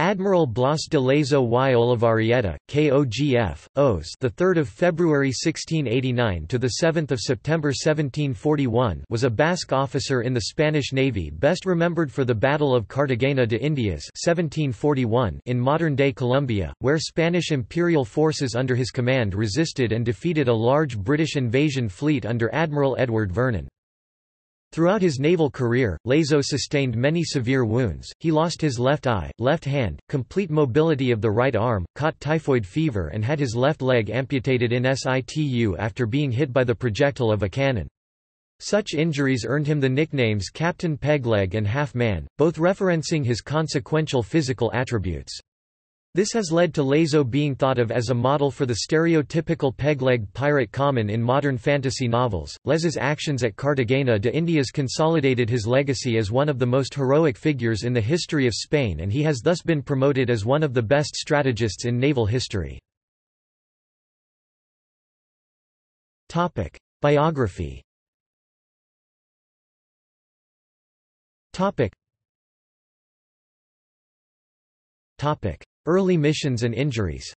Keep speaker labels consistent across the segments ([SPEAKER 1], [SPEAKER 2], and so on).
[SPEAKER 1] Admiral Blas de Lezo y Olavarrieta, KOGF, OS, the 3rd of February 1689 to the 7th of September 1741, was a Basque officer in the Spanish Navy, best remembered for the Battle of Cartagena de Indias (1741) in modern-day Colombia, where Spanish imperial forces under his command resisted and defeated a large British invasion fleet under Admiral Edward Vernon. Throughout his naval career, Lezo sustained many severe wounds, he lost his left eye, left hand, complete mobility of the right arm, caught typhoid fever and had his left leg amputated in situ after being hit by the projectile of a cannon. Such injuries earned him the nicknames Captain Pegleg and Half Man, both referencing his consequential physical attributes. This has led to Lezo being thought of as a model for the stereotypical peg-legged pirate common in modern fantasy novels. Lezo's actions at Cartagena de Indias consolidated his legacy as one of the most heroic figures in the history of Spain and he has thus been promoted as one of the best strategists in naval history. Topic: Biography. Topic. Topic: Early missions and injuries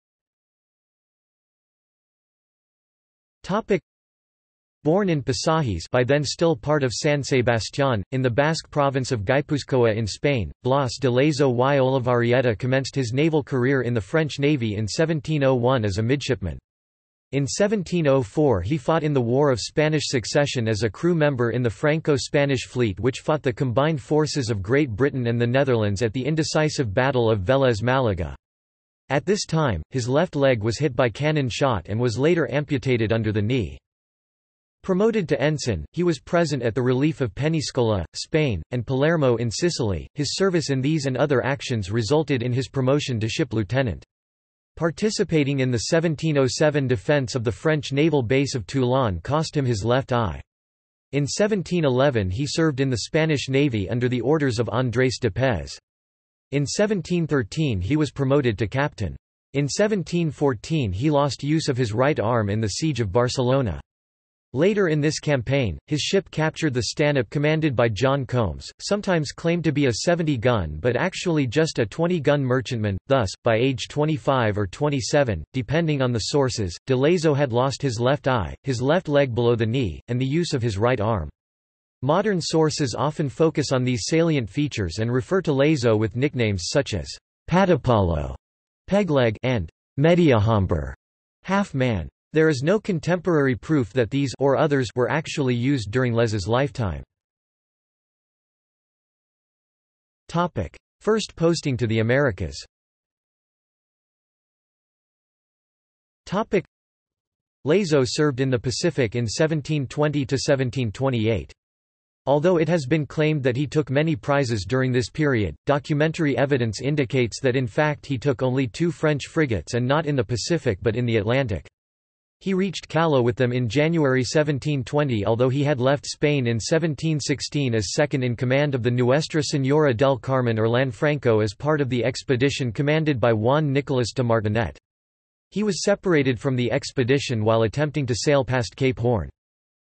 [SPEAKER 1] Born in Pasajes by then still part of San Sebastián, in the Basque province of Guipúzcoa in Spain, Blas de Lezo y Olavarrieta commenced his naval career in the French Navy in 1701 as a midshipman. In 1704 he fought in the War of Spanish Succession as a crew member in the Franco-Spanish fleet which fought the combined forces of Great Britain and the Netherlands at the indecisive Battle of Vélez Málaga. At this time, his left leg was hit by cannon shot and was later amputated under the knee. Promoted to ensign, he was present at the relief of Peñíscola, Spain, and Palermo in Sicily. His service in these and other actions resulted in his promotion to ship lieutenant. Participating in the 1707 defence of the French naval base of Toulon cost him his left eye. In 1711 he served in the Spanish Navy under the orders of Andrés de Pez. In 1713 he was promoted to captain. In 1714 he lost use of his right arm in the siege of Barcelona. Later in this campaign, his ship captured the Stanhope commanded by John Combs, sometimes claimed to be a 70-gun but actually just a 20-gun merchantman, thus, by age 25 or 27, depending on the sources, de Lezo had lost his left eye, his left leg below the knee, and the use of his right arm. Modern sources often focus on these salient features and refer to Lezo with nicknames such as Patapalo, Pegleg, and Mediahombre, half-man. There is no contemporary proof that these or others were actually used during Lezo's lifetime. Topic: First posting to the Americas. Topic: Lezo served in the Pacific in 1720 to 1728. Although it has been claimed that he took many prizes during this period, documentary evidence indicates that in fact he took only two French frigates and not in the Pacific but in the Atlantic. He reached Callao with them in January 1720 although he had left Spain in 1716 as second in command of the Nuestra Señora del Carmen or Lanfranco as part of the expedition commanded by Juan Nicolás de Martinet. He was separated from the expedition while attempting to sail past Cape Horn.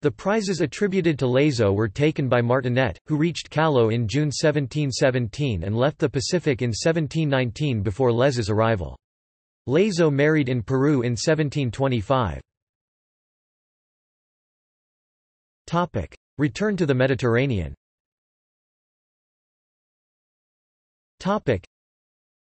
[SPEAKER 1] The prizes attributed to Lezo were taken by Martinet, who reached Callao in June 1717 and left the Pacific in 1719 before Lezo's arrival. Lezo married in Peru in 1725. Return to the Mediterranean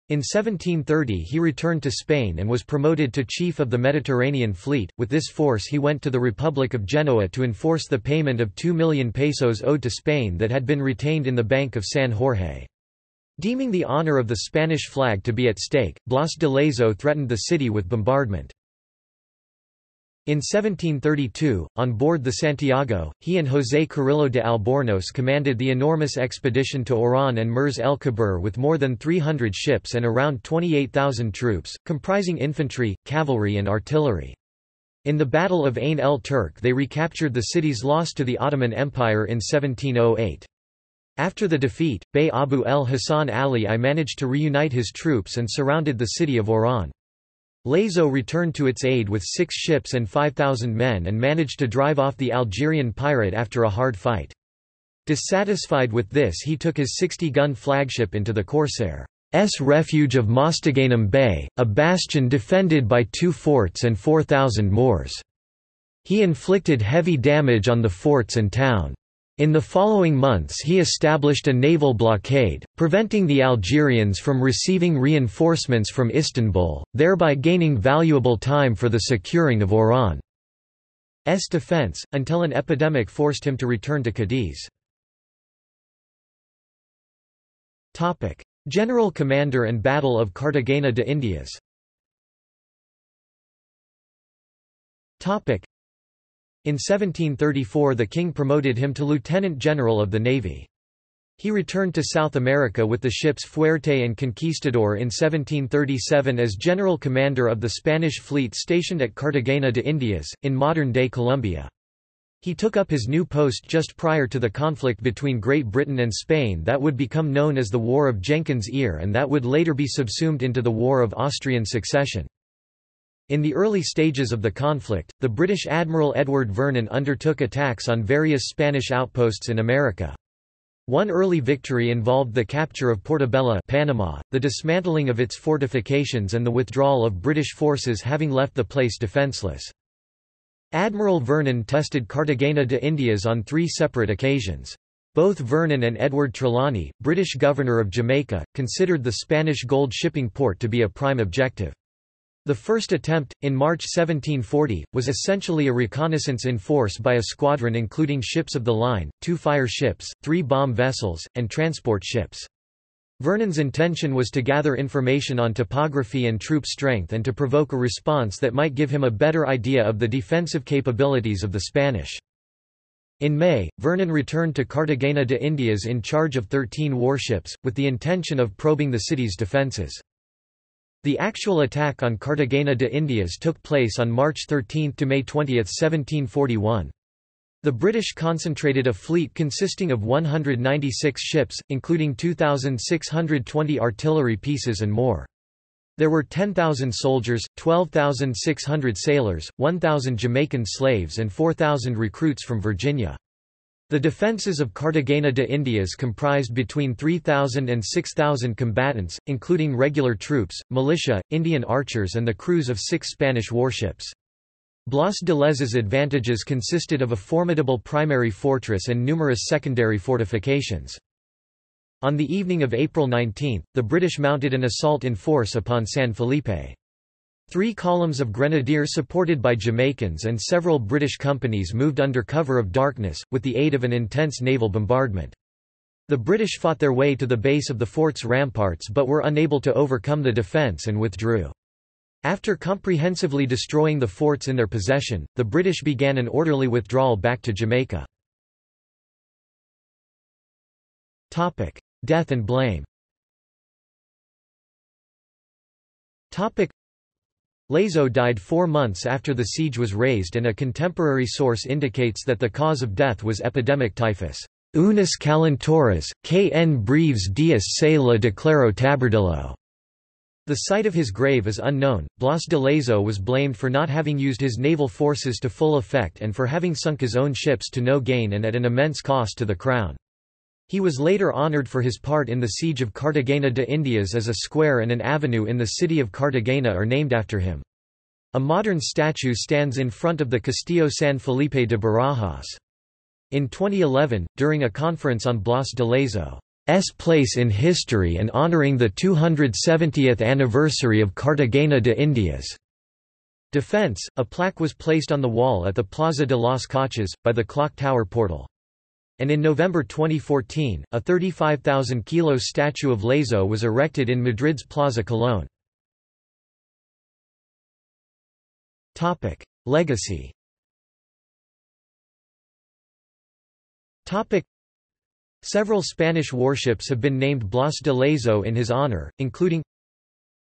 [SPEAKER 1] in 1730 he returned to Spain and was promoted to Chief of the Mediterranean Fleet. With this force he went to the Republic of Genoa to enforce the payment of 2 million pesos owed to Spain that had been retained in the Bank of San Jorge. Deeming the honor of the Spanish flag to be at stake, Blas de Lezo threatened the city with bombardment. In 1732, on board the Santiago, he and José Carrillo de Albornoz commanded the enormous expedition to Oran and Mers el Kebir with more than 300 ships and around 28,000 troops, comprising infantry, cavalry and artillery. In the Battle of Ain el Turk they recaptured the cities lost to the Ottoman Empire in 1708. After the defeat, Bey Abu el Hassan Ali I managed to reunite his troops and surrounded the city of Oran. Lezo returned to its aid with six ships and 5,000 men and managed to drive off the Algerian pirate after a hard fight. Dissatisfied with this he took his 60-gun flagship into the corsair's refuge of Mostaganem Bay, a bastion defended by two forts and 4,000 Moors. He inflicted heavy damage on the forts and town. In the following months he established a naval blockade, preventing the Algerians from receiving reinforcements from Istanbul, thereby gaining valuable time for the securing of Oran's defense, until an epidemic forced him to return to Cadiz. General Commander and Battle of Cartagena de Indias in 1734 the king promoted him to lieutenant general of the navy. He returned to South America with the ships Fuerte and Conquistador in 1737 as general commander of the Spanish fleet stationed at Cartagena de Indias, in modern-day Colombia. He took up his new post just prior to the conflict between Great Britain and Spain that would become known as the War of Jenkins' Ear and that would later be subsumed into the War of Austrian Succession. In the early stages of the conflict, the British Admiral Edward Vernon undertook attacks on various Spanish outposts in America. One early victory involved the capture of Portobelo Panama, the dismantling of its fortifications and the withdrawal of British forces having left the place defenceless. Admiral Vernon tested Cartagena de Indias on three separate occasions. Both Vernon and Edward Trelawny, British governor of Jamaica, considered the Spanish gold shipping port to be a prime objective. The first attempt, in March 1740, was essentially a reconnaissance in force by a squadron including ships of the line, two fire ships, three bomb vessels, and transport ships. Vernon's intention was to gather information on topography and troop strength and to provoke a response that might give him a better idea of the defensive capabilities of the Spanish. In May, Vernon returned to Cartagena de Indias in charge of 13 warships, with the intention of probing the city's defences. The actual attack on Cartagena de Indias took place on March 13 to May 20, 1741. The British concentrated a fleet consisting of 196 ships, including 2,620 artillery pieces and more. There were 10,000 soldiers, 12,600 sailors, 1,000 Jamaican slaves and 4,000 recruits from Virginia. The defences of Cartagena de Indias comprised between 3,000 and 6,000 combatants, including regular troops, militia, Indian archers and the crews of six Spanish warships. Blas de Lezo's advantages consisted of a formidable primary fortress and numerous secondary fortifications. On the evening of April 19, the British mounted an assault in force upon San Felipe. Three columns of grenadiers supported by Jamaicans and several British companies moved under cover of darkness, with the aid of an intense naval bombardment. The British fought their way to the base of the fort's ramparts but were unable to overcome the defence and withdrew. After comprehensively destroying the forts in their possession, the British began an orderly withdrawal back to Jamaica. Death and blame Lezo died four months after the siege was raised and a contemporary source indicates that the cause of death was epidemic typhus. Unis calentoras, kn breves dias se la declaró tabardillo. The site of his grave is unknown. Blas de Lezo was blamed for not having used his naval forces to full effect and for having sunk his own ships to no gain and at an immense cost to the crown. He was later honored for his part in the siege of Cartagena de Indias as a square and an avenue in the city of Cartagena are named after him. A modern statue stands in front of the Castillo San Felipe de Barajas. In 2011, during a conference on Blas de Lezo's place in history and honoring the 270th anniversary of Cartagena de Indias' defense, a plaque was placed on the wall at the Plaza de las Coches, by the clock tower portal. And in November 2014, a 35,000 kilo statue of Lezo was erected in Madrid's Plaza Colón. Legacy. Topic: Several Spanish warships have been named Blas de Lezo in his honor, including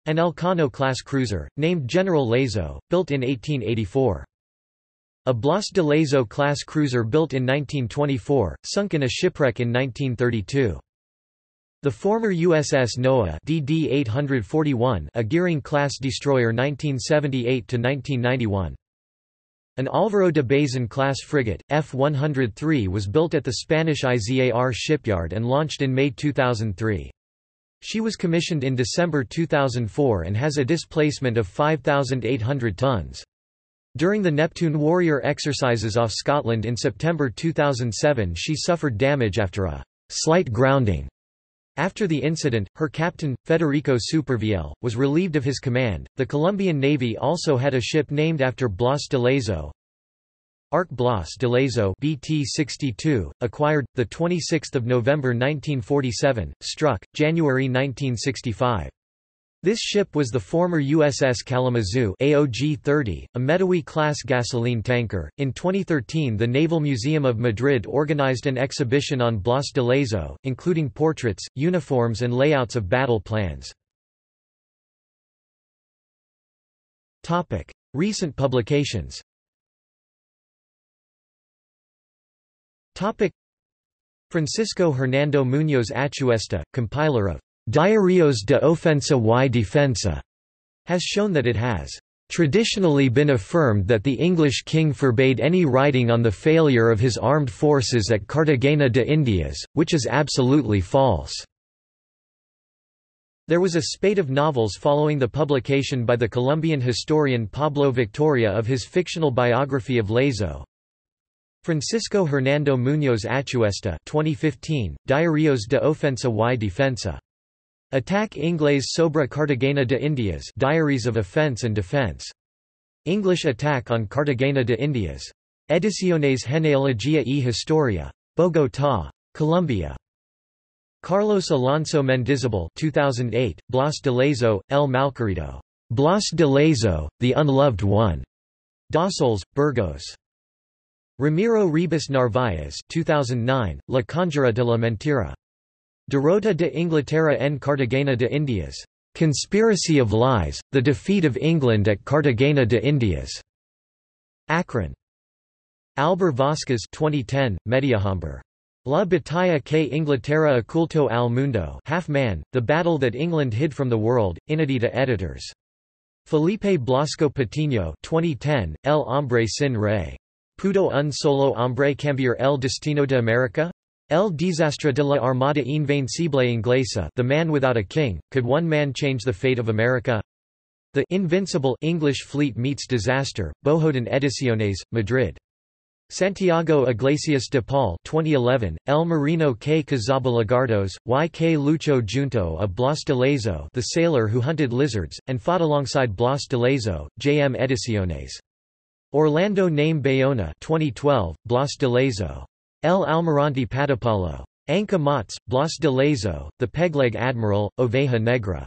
[SPEAKER 1] an Elcano-class cruiser, named General Lezo, built in 1884. A Blas de Lezo class cruiser built in 1924, sunk in a shipwreck in 1932. The former USS Noa DD-841, a Gearing-class destroyer 1978–1991. An Álvaro de Bazan-class frigate, F-103 was built at the Spanish IZAR shipyard and launched in May 2003. She was commissioned in December 2004 and has a displacement of 5,800 tons. During the Neptune Warrior exercises off Scotland in September 2007 she suffered damage after a slight grounding. After the incident, her captain, Federico Supervielle, was relieved of his command. The Colombian Navy also had a ship named after Blas de Lezo, Arc Blas de Lezo BT-62, acquired, 26 November 1947, struck, January 1965. This ship was the former USS Kalamazoo AOG-30, a Mettawee-class gasoline tanker. In 2013 the Naval Museum of Madrid organized an exhibition on Blas de Lezo, including portraits, uniforms and layouts of battle plans. Recent publications Francisco Hernando Muñoz Achuesta, compiler of Diarios de Ofensa y Defensa, has shown that it has traditionally been affirmed that the English king forbade any writing on the failure of his armed forces at Cartagena de Indias, which is absolutely false. There was a spate of novels following the publication by the Colombian historian Pablo Victoria of his fictional biography of Lezo, Francisco Hernando Muñoz Achuesta 2015, Diarios de Ofensa y Defensa. Attack Inglés sobre Cartagena de Indias Diaries of Offense and Defense. English Attack on Cartagena de Indias. Ediciones Genealogía y Historia. Bogotá. Colombia. Carlos Alonso Mendizabal 2008, Blas de Lezo, El Malquerido. Blas de Lezo, The Unloved One. Dossoles, Burgos. Ramiro Ribas Narváez 2009, La Conjura de la Mentira. Derrota de Inglaterra en Cartagena de Indias. Conspiracy of Lies, The Defeat of England at Cartagena de Indias. Akron. Albert Vasquez 2010, Mediohombre. La batalla que Inglaterra ocultó al mundo half man, The Battle That England Hid from the World, Inedita Editors. Felipe Blasco Patiño 2010, El Hombre Sin Rey. ¿Pudo un solo hombre cambiar el destino de América? El desastre de la Armada Invencible Inglesa The Man Without a King, Could One Man Change the Fate of America? The Invincible English Fleet Meets Disaster, Bohorden Ediciones, Madrid. Santiago Iglesias de Paul 2011, El Marino que cazaba lagartos, y que luchó junto a Blas de Lezo the sailor who hunted lizards, and fought alongside Blas de Lezo, J.M. Ediciones. Orlando Name Bayona 2012, Blas de Lezo. El Almirante Patapalo. Anca Mots, Blas de Lezo, The Pegleg Admiral, Oveja Negra.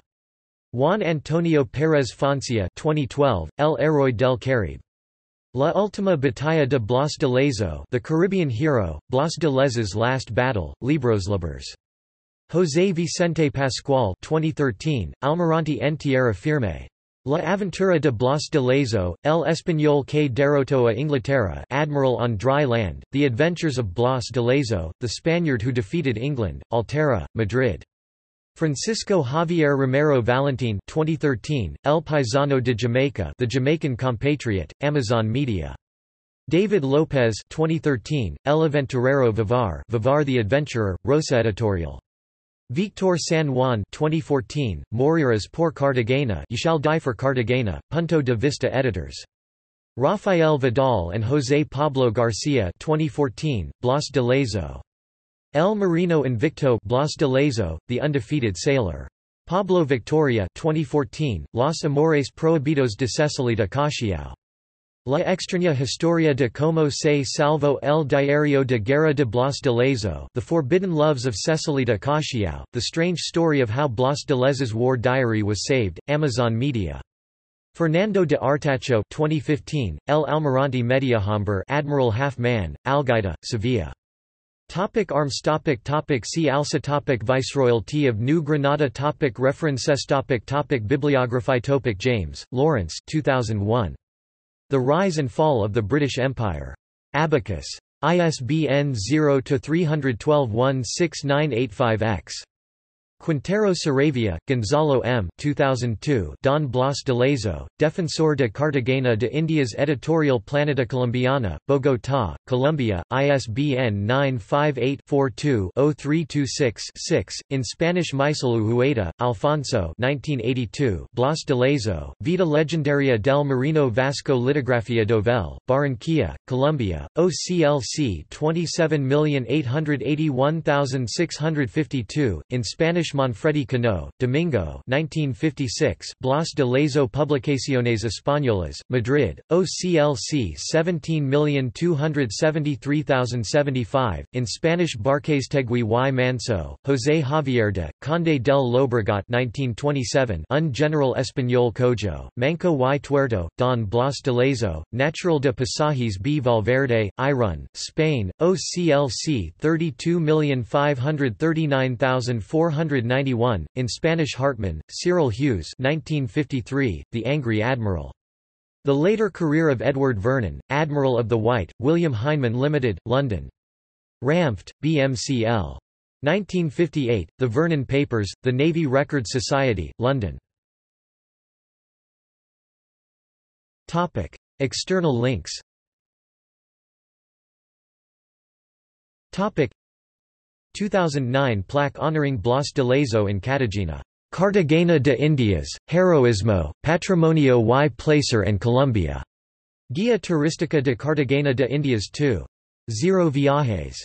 [SPEAKER 1] Juan Antonio Pérez Foncea 2012, El Héroe del Caribe. La Última Batalla de Blas de Lezo The Caribbean Hero, Blas de Lezo's Last Battle, Libros Libres. José Vicente Pascual 2013, Almirante en Tierra Firme. La aventura de Blas de Lezo, El Español que derrotó a Inglaterra Admiral on Dry Land, The Adventures of Blas de Lezo, the Spaniard who defeated England, Altera, Madrid. Francisco Javier Romero Valentin 2013, El Paisano de Jamaica The Jamaican Compatriot, Amazon Media. David López 2013, El Aventurero Vivar Vivar the Adventurer, Rosa Editorial. Victor San Juan 2014, Morirás por Cartagena You Shall Die for Cartagena, Punto de Vista Editors. Rafael Vidal and José Pablo García 2014, Blas de Lezo. El Marino Invicto Blas de Lezo, The Undefeated Sailor. Pablo Victoria 2014, Los Amores Prohibidos de Cecily de Caxiao. La extraña historia de cómo se salvó el diario de guerra de Blas de Lezo The Forbidden Loves of Cecily de Caxiao, The Strange Story of How Blas de Lezo's War Diary Was Saved, Amazon Media. Fernando de Artacho 2015, El Almirante Mediohombre Admiral Half Man, Algaida, Sevilla. Topic arms topic topic See also topic Viceroyalty of New Granada topic References topic topic Bibliography topic James, Lawrence 2001. The Rise and Fall of the British Empire. Abacus. ISBN 0-312-16985-X. Quintero Saravia, Gonzalo M. 2002 Don Blas de Lezo, Defensor de Cartagena de Indias Editorial Planeta Colombiana, Bogotá, Colombia, ISBN 958-42-0326-6, in Spanish Maisel Uhueta, Alfonso 1982 Blas de Lezo, Vida Legendaria del Marino Vasco Litografía Dovel, Barranquilla, Colombia, OCLC 27881652, in Spanish Manfredi Cano, Domingo 1956, Blas de Lezo Publicaciones Españolas, Madrid, OCLC 17273075, in Spanish Barcáiztegui y Manso, José Javier de, Conde del Llobregat 1927 Un General Español Cojo, Manco y Tuerto, Don Blas de Lezo, Natural de Pasajes B. Valverde, Irun, Spain, OCLC 32539491, in Spanish Hartmann, Cyril Hughes 1953, The Angry Admiral. The later career of Edward Vernon, Admiral of the White, William Heinemann Limited, London. Ramft, BMCL. 1958, The Vernon Papers, The Navy Records Society, London. Topic. External links Topic 2009 plaque honoring Blas de Lezo in Cartagena. Cartagena de Indias, Heroismo, Patrimonio y Placer en Colombia. Guía Turística de Cartagena de Indias 2. Zero Viajes.